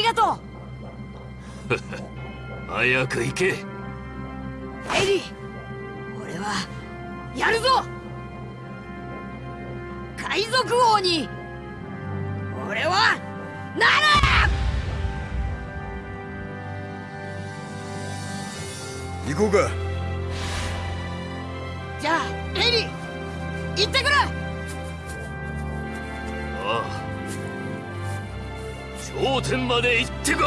りがとう。早く行け。エリー俺はやるぞ。海賊王に俺はなる。行こうか点まで行ってこい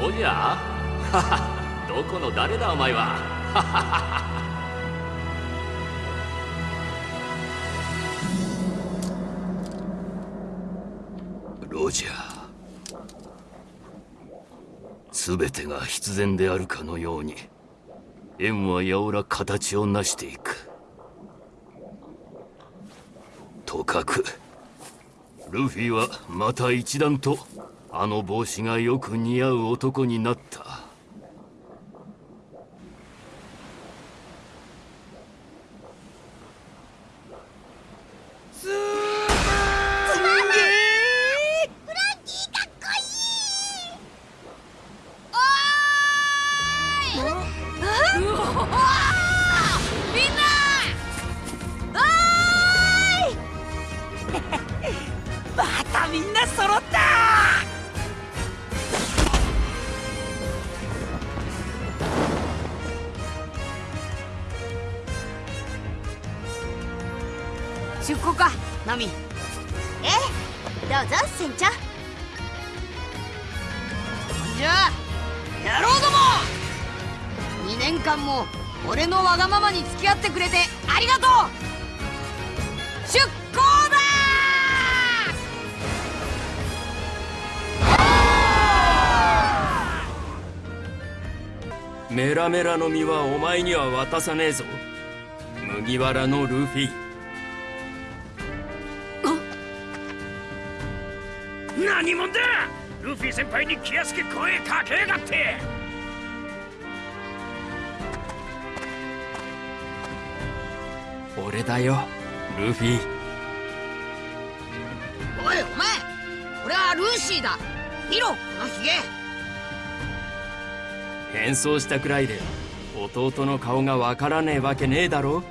ロジャーどこの誰だお前はロジャー全てが必然であるかのように縁はやおら形を成していく。とかくルフィはまた一段とあの帽子がよく似合う男になった。メラの実はお前には渡さねえぞ。麦わらのルフィ。何者だ！ルフィ先輩に気安く声かけやがって！俺だよルフィ。おいお前。俺はルーシーだ。見ろこのヒゲ変装したくらいで弟の顔がわからねえわけねえだろ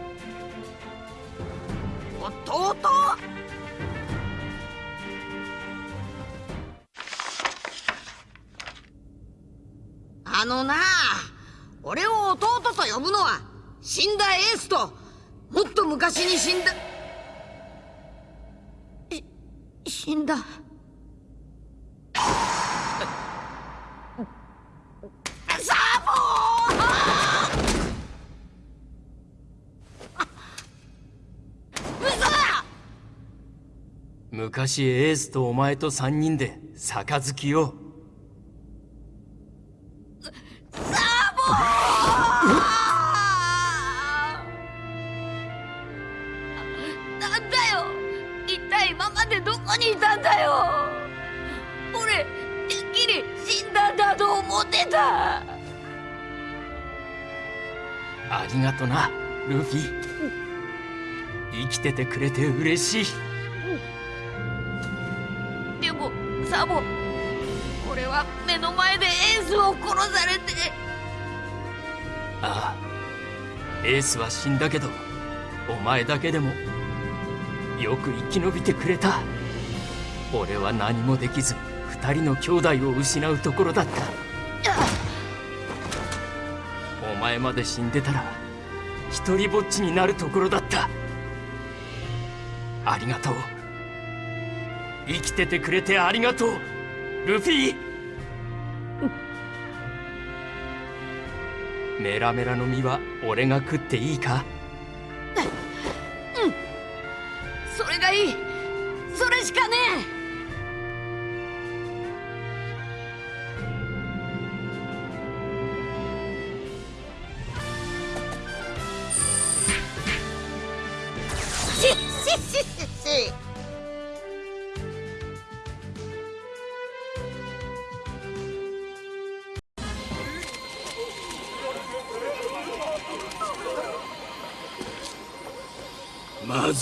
昔エースとお前と三人で杯を。サボなんだよ。一体今までどこにいたんだよ。俺てっきり死んだんだと思ってた。ありがとなルフィ。生きててくれて嬉しいスを殺されて。ああエースは死んだけどお前だけでもよく生き延びてくれた。俺は何もできず二人の兄弟を失うところだった。お前まで死んでたら一りぼっちになるところだった。ありがとう。生きててくれてありがとうルフィ。メラメラの実は俺が食っていいか？うん。それがいい。それしかねえ。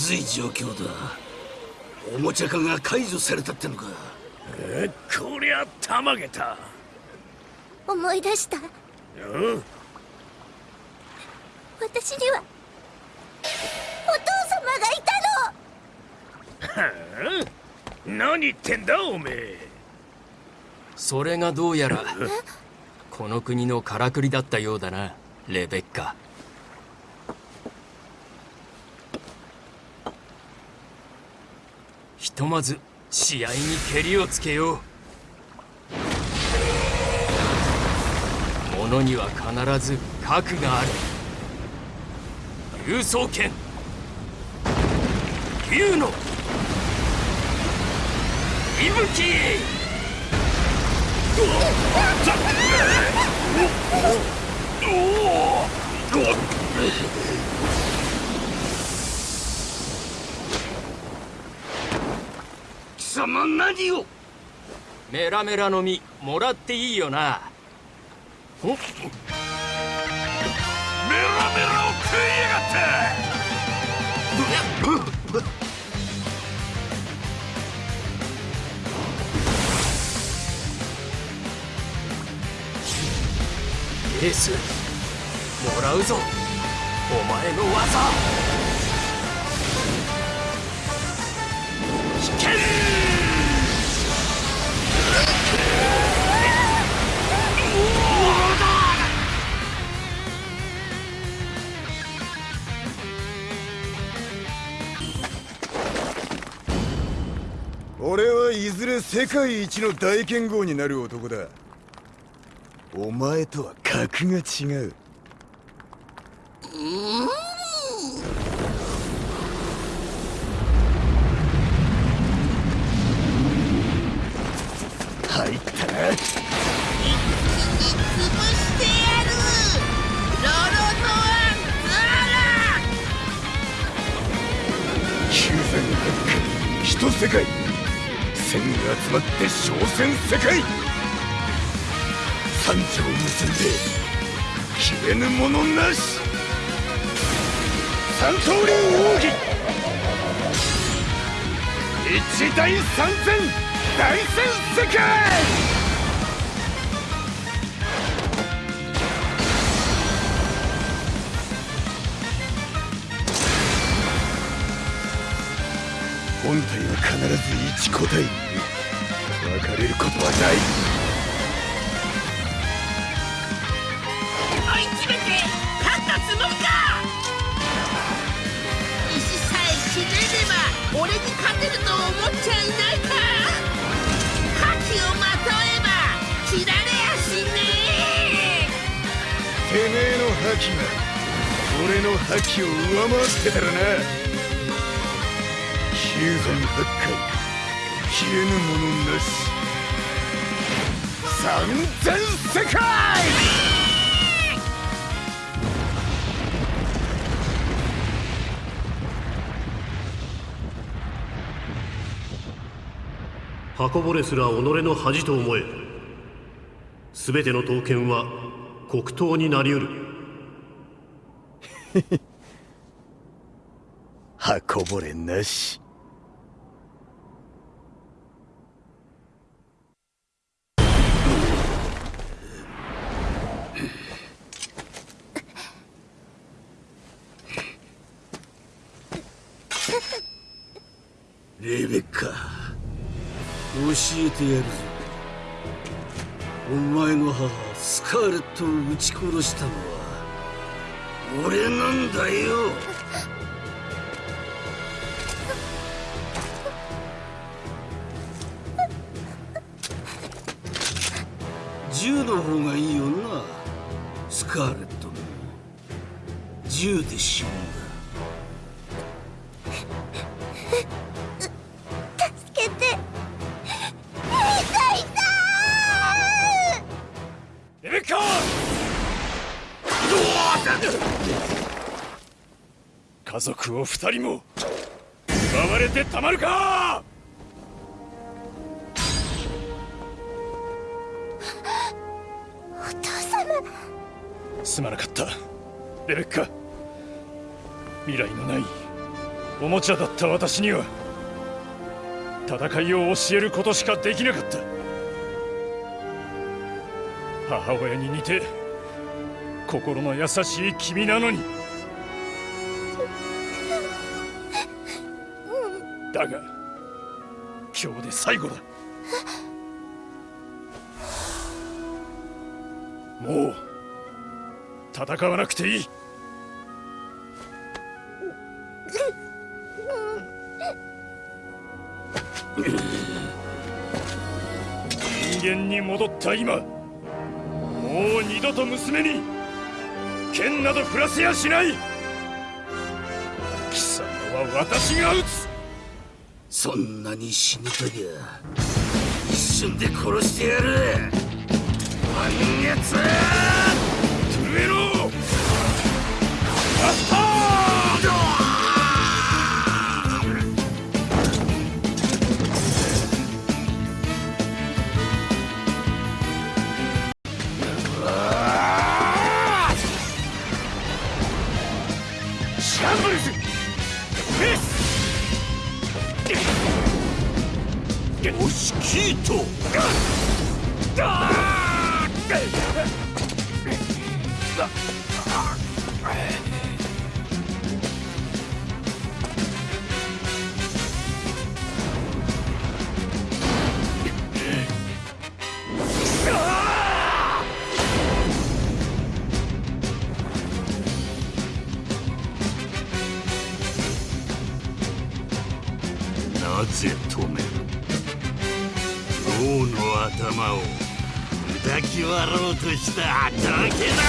ずい状況だ。おもちゃ化が解除されたってのか。えこりゃたまげた。思い出した。うん。私にはお父様がいたの。はあ？何言ってんだおめえ。それがどうやらこの国のからくりだったようだなレベッカとまず試合にけりをつけよう。ものには必ず核がある。竜双剣。竜の。息吹貴様何をメラメラの実もらっていいよな。お？メラメラを食いやがって。エースもらうぞ。お前の技。危険俺はいずれ世界一の大剣豪になる男だ。お前とは格が違う。入ったな。潰してやる。ロロノアンザ九千八海一世界千が集まって商戦世界。三条結んで消えぬものなし。三刀流奥義。一大三戦大戦世界。本体は必ず一個体分かれることはない。追い詰めて勝ったつもりか！石さえ切れれば俺に勝てると思っちゃいないか！覇気をまとえば切られやしねてめえの覇気が俺の覇気を上回ってたらな九千八海消えぬものなし三千世界箱ぼれすら己の恥と思え。全ての刀剣は黒刀になりうる。箱ぼれなしレベッカ教えてやるぞお前の母スカーレットを撃ち殺したのは俺なんだよ。銃の方がいいよなスカーレットの銃で死ぬ。家族を二人も奪われてたまるか！お父様。すまなかった。レベッカ。未来のないおもちゃだった私には戦いを教えることしかできなかった。母親に似て心の優しい君なのに戦わなくていい。人間に戻った今もう二度と娘に剣など振らせやしない。貴様は私が撃つ。そんなに死にたきゃ一瞬で殺してやる。満月！めろ！ぜ止める王の頭を砕き割ろうとしただけだ。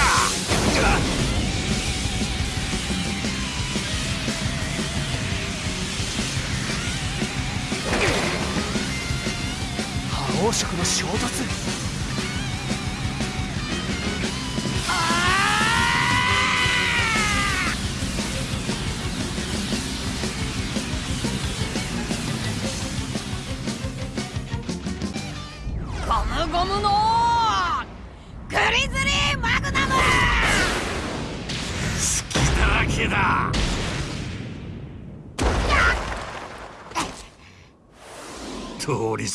覇王色の衝突。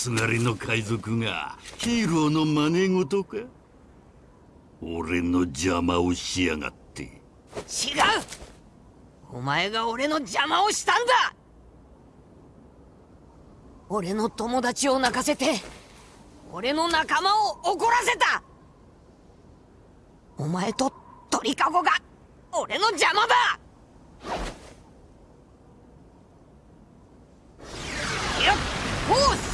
すがりの海賊がヒーローの真似事か？俺の邪魔をしやがって。違う！お前が俺の邪魔をしたんだ！俺の友達を泣かせて俺の仲間を怒らせた！お前と鳥かごが俺の邪魔だ！よっ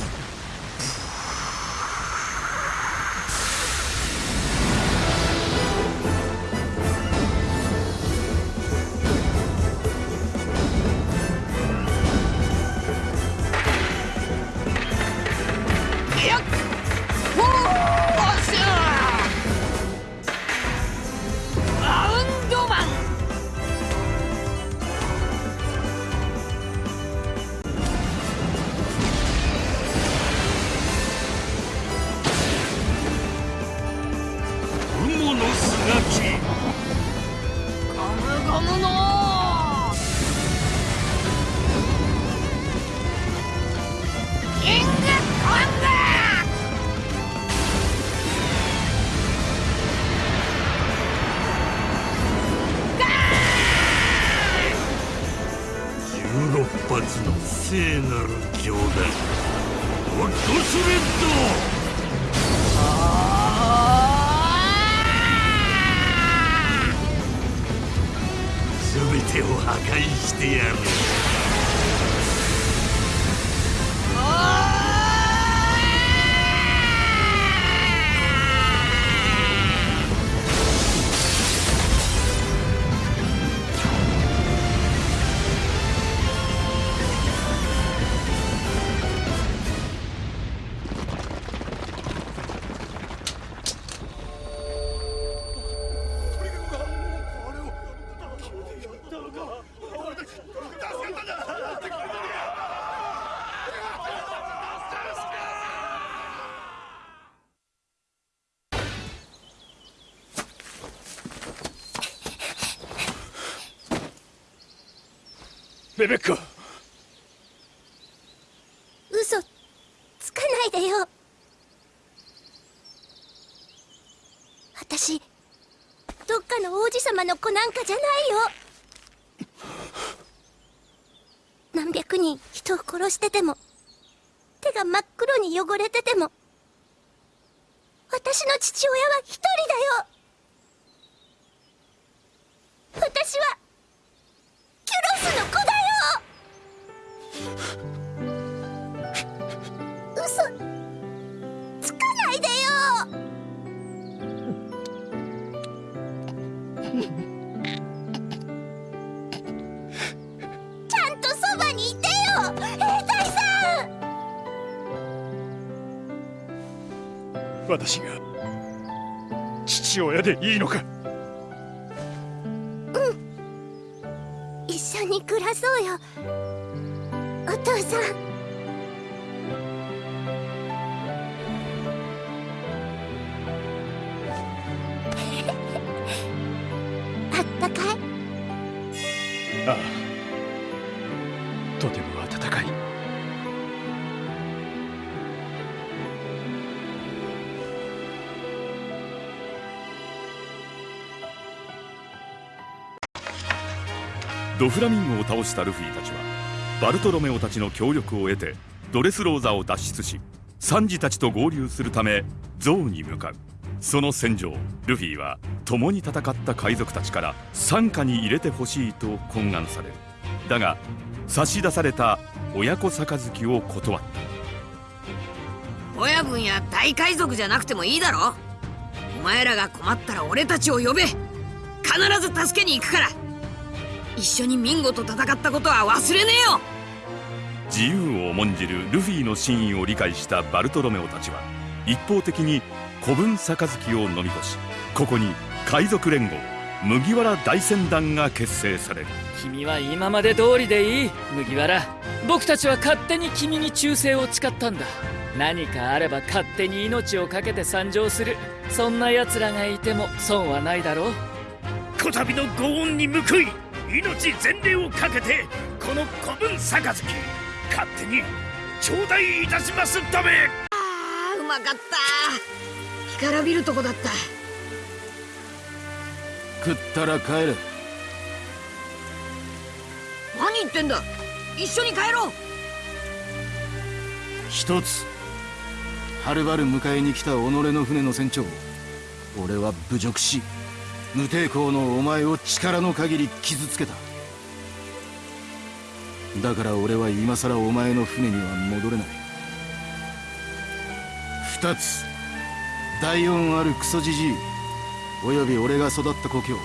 なる冗談ホットスレッド。全てを破壊してやる。レベッカ嘘。つかないでよ。私どっかの王子様の子なんかじゃないよ。何百人人を殺してても手が真っ黒に汚れてても私の父親は一人だよ。私は私が父親でいいのか。うん。一緒に暮らそうよ。お父さん。ドフラミンゴを倒したルフィたちはバルトロメオたちの協力を得てドレスローザを脱出しサンジたちと合流するためゾウに向かう。その戦場ルフィは共に戦った海賊たちから傘下に入れてほしいと懇願される。だが差し出された親子杯を断った。親分や大海賊じゃなくてもいいだろ。お前らが困ったら俺たちを呼べ。必ず助けに行くから。一緒にミンゴと戦ったことは忘れねえよ。自由を重んじるルフィの真意を理解したバルトロメオたちは一方的に古文杯を飲み干しここに海賊連合麦わら大船団が結成される。君は今まで通りでいい麦わら。僕たちは勝手に君に忠誠を誓ったんだ。何かあれば勝手に命を懸けて参上する。そんな奴らがいても損はないだろう。こたびのご恩に報い命全霊をかけてこの古文杯。勝手に頂戴いたしますため。あーうまかった。干からびるとこだった。食ったら帰れ。何言ってんだ。一緒に帰ろう。一つはるばる迎えに来た己の船の船長。俺は侮辱し無抵抗のお前を力の限り傷つけた。だから俺は今さらお前の船には戻れない。二つ第四あるクソじじいおよび俺が育った故郷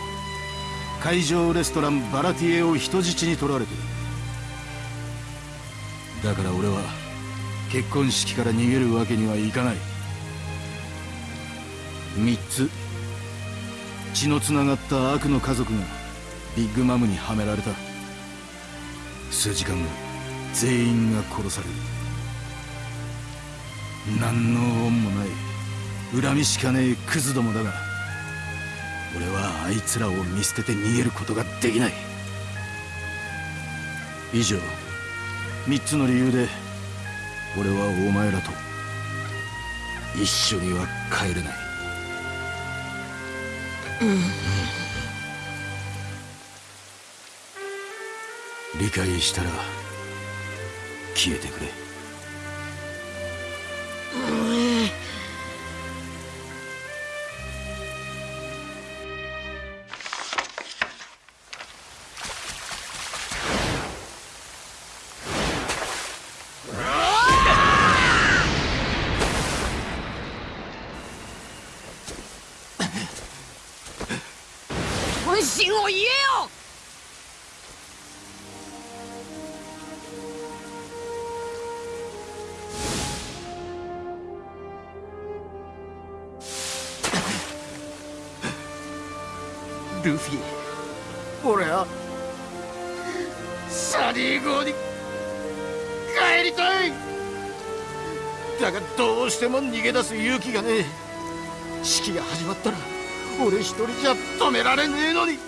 海上レストランバラティエを人質に取られてる。だから俺は結婚式から逃げるわけにはいかない。三つ血のつながった悪の家族がビッグマムにはめられた。数時間後全員が殺される。何の恩もない。恨みしかねえクズどもだが俺はあいつらを見捨てて逃げることができない。以上三つの理由で俺はお前らと一緒には帰れない。理解したら消えてくれ。がねえ。式が始まったら俺一人じゃ止められねえのに。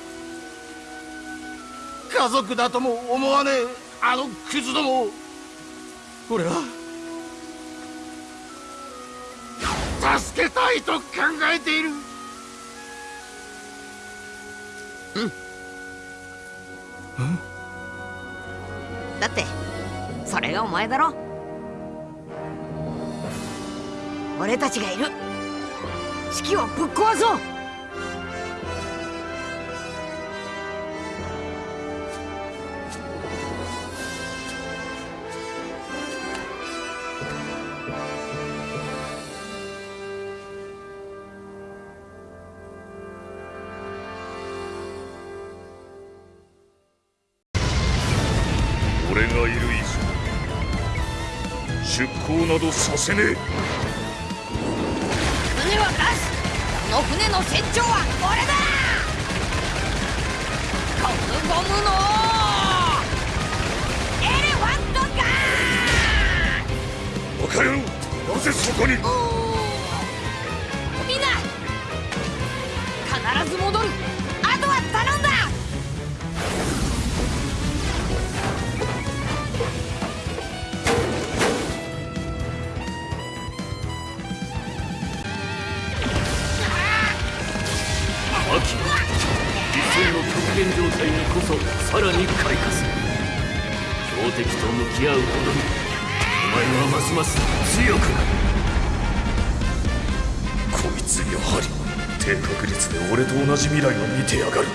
家族だとも思わねえあのクズども俺は助けたいと考えている。うん。だってそれがお前だろ。俺たちがいる。式をぶっ壊そう。俺がいる以上出航などさせねえ。船の船長は俺だゴムゴムのエレファントガバカ野郎なぜそこに。ーみんな必ず戻るさらに開花する標的と向き合うほどにお前はますます強く。なるこいつやはり低確率で俺と同じ未来を見てやがる。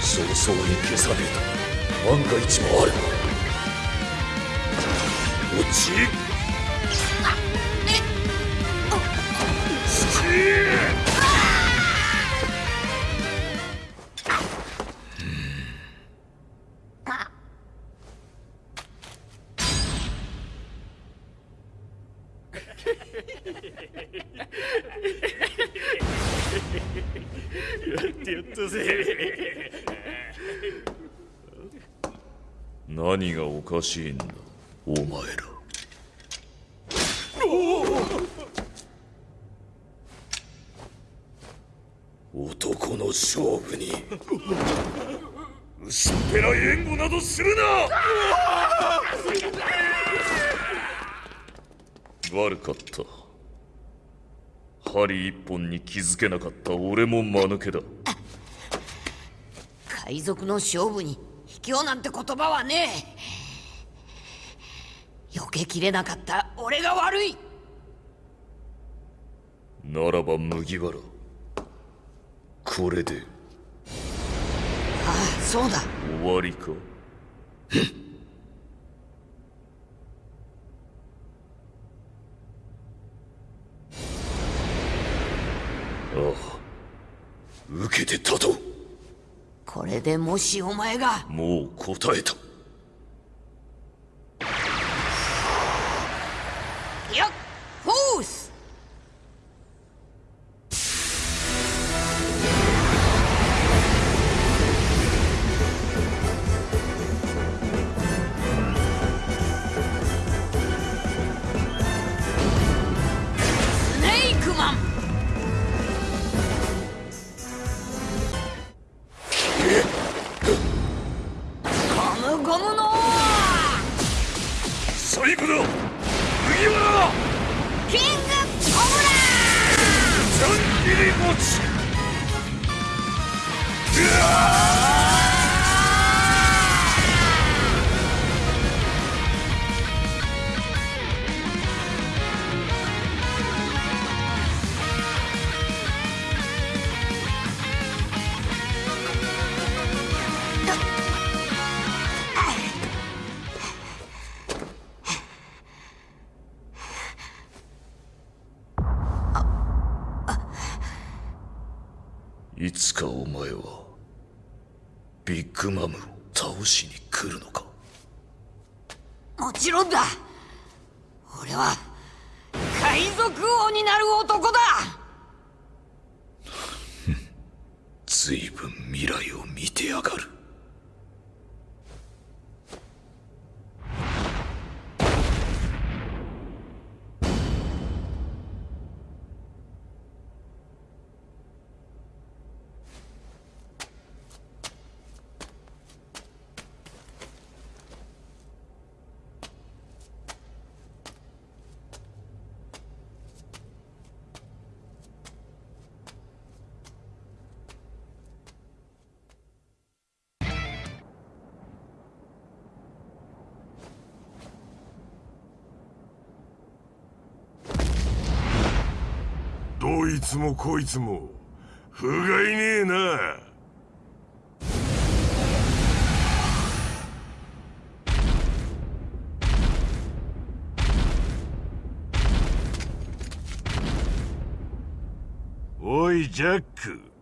早々に消さねえと。万が一もある落ち何がおかしいんだお前ら。男の勝負に。薄っぺらい援護などするな。悪かった。針一本に気づけなかった俺も間抜けだ。海賊の勝負に卑怯なんて言葉はねえ。避けきれなかった俺が悪い。ならば麦わらこれで。ああそうだ。終わりか？ああ。受けて立とう。これでもしお前が。もう答えたどいつもこいつも不甲斐ねえな。おいジャック。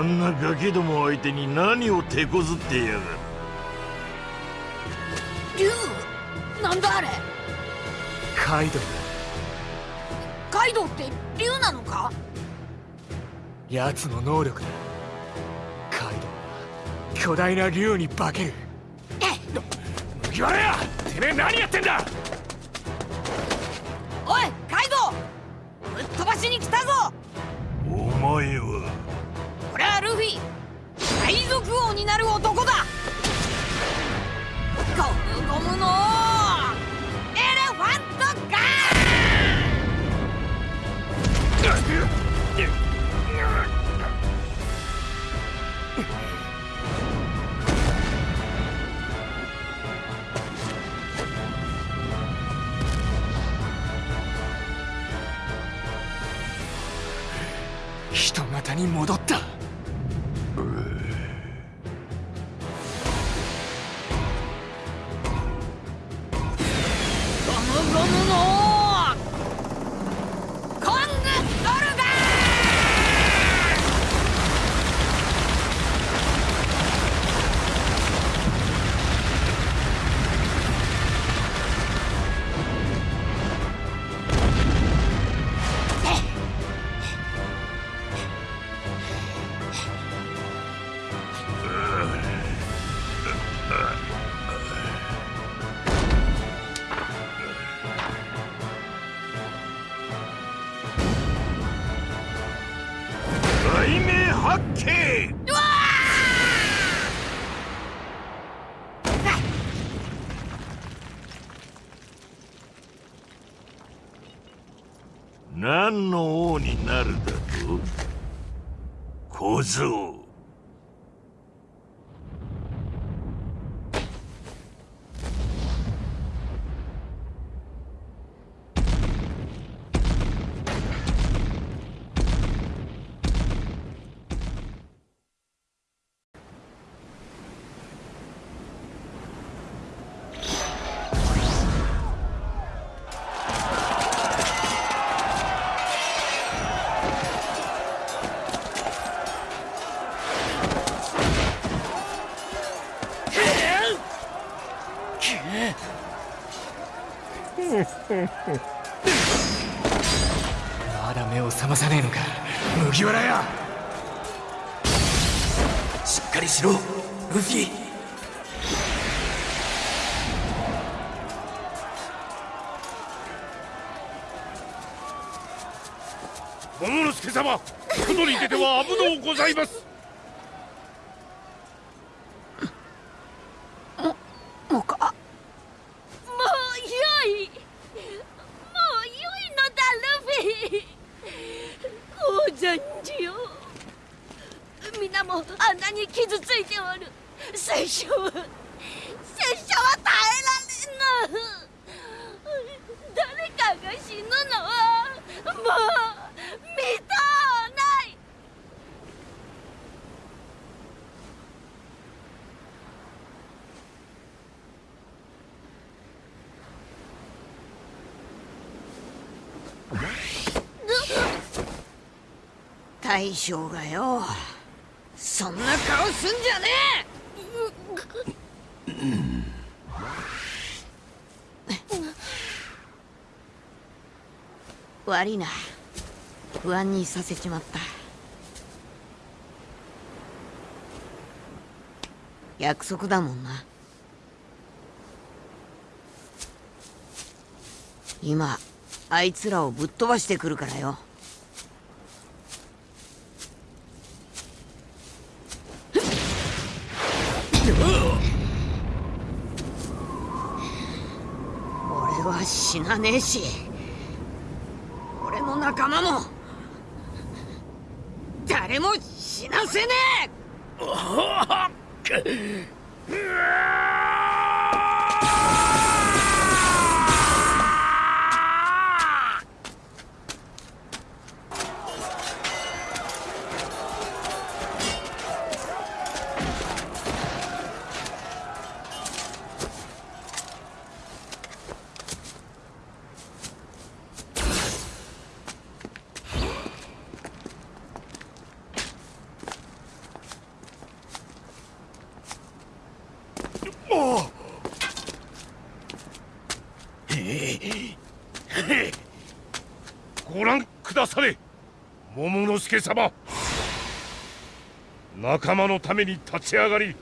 あんなガキども相手に何を手こずってやがる？竜なんだあれ？カイドウ。カイドウって竜なのか？奴の能力だ。カイドウは巨大な竜に化ける。麦わらや！てめえ何やってんだ？おいカイドウ！ぶっ飛ばしに来たぞ！お前は王になる男だ。ゴムゴムのエレファントガ人型に戻ったまだ目を覚まさねえのか。麦わらや。しっかりしろルフィ。桃之助様外に出ては危のうございますもうかもう良いもう良いのだルフィ王者じよ皆もあんなに傷ついておる拙者は拙者は耐えられぬ誰かが死ぬのはもう見とうない大将がよ。そんな顔すんじゃねえ。悪いな。不安にさせちまった。約束だもんな。今あいつらをぶっ飛ばしてくるからよ。死なねえし。俺の仲間も誰も死なせねえ。様。仲間のために立ち上がり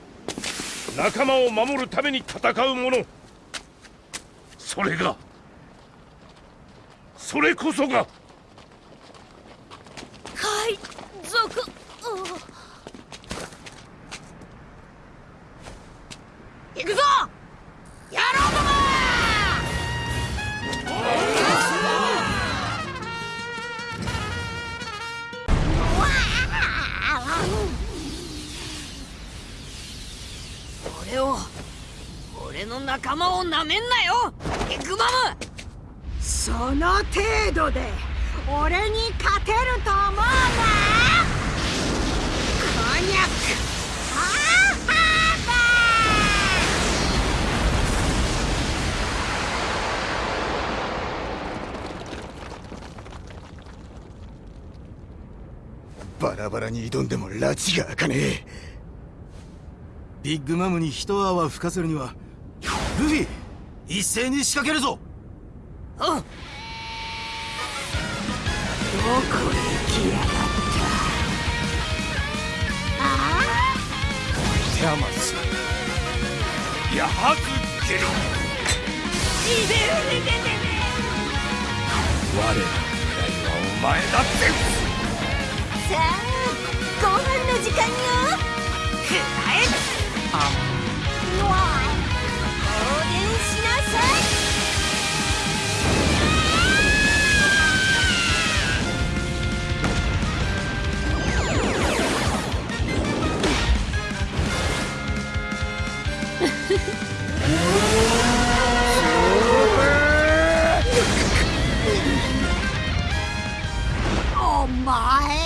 仲間を守るために戦う者。それがそれこそがバラに挑んでも拉致が開かねえ。ビッグマムに一泡吹かせるにはルフィ一斉に仕掛けるぞ。うんどこへ来やがった。あテアマスやはずゲル我らの未来はお前だって。あさあの時間よくらえあうわ放電しなさいお前。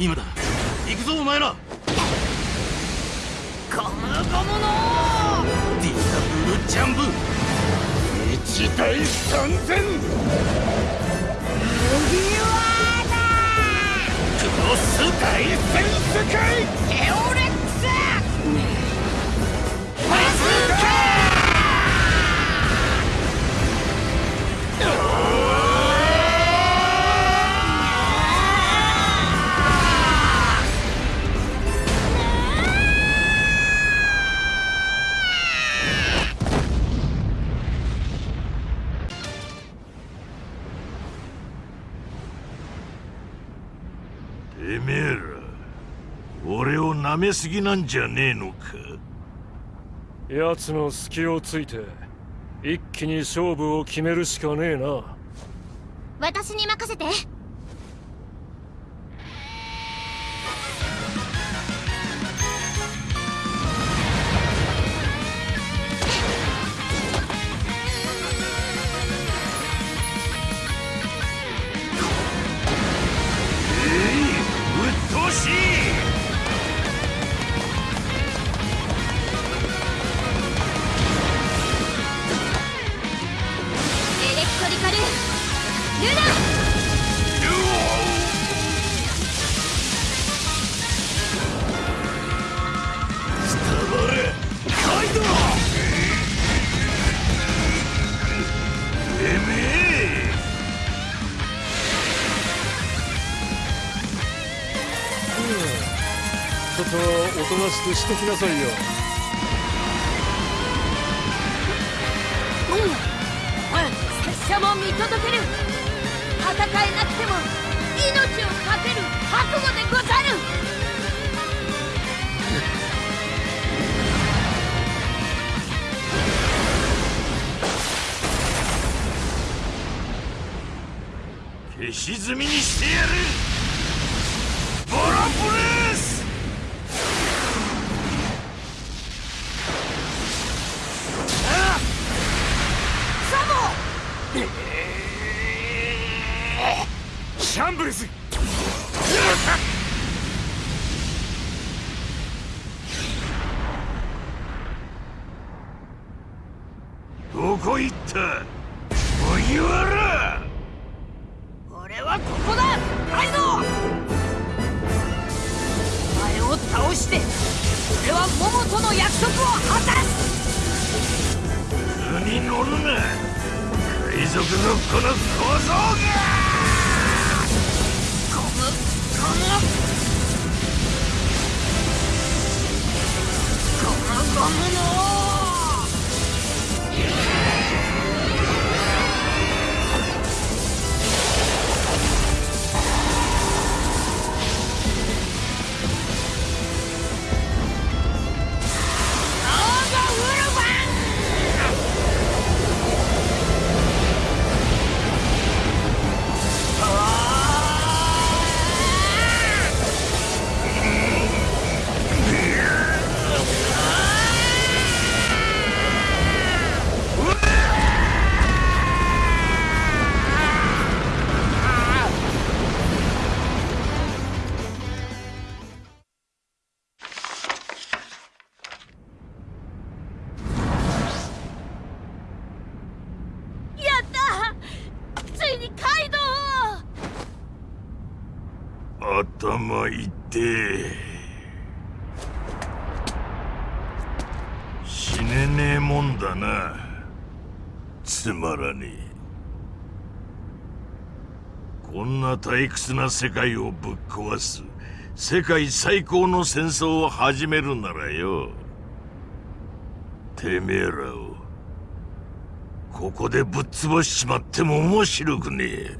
今だ。行くぞお前ら。ゴムゴムのディダブルジャンプ一大三千。クロス大戦世界。エオレ舐めすぎなんじゃねえのか？奴の隙をついて一気に勝負を決めるしかねえな。私に任せてしきなさいよ。拙者も見届ける。戦えなくても命をかける覚悟でござる。消し積みにしてやシャンブルズどこ行った？退屈な世界をぶっ壊す世界最高の戦争を始めるならよ。てめえらをここでぶっ潰しちまっても面白くねえ。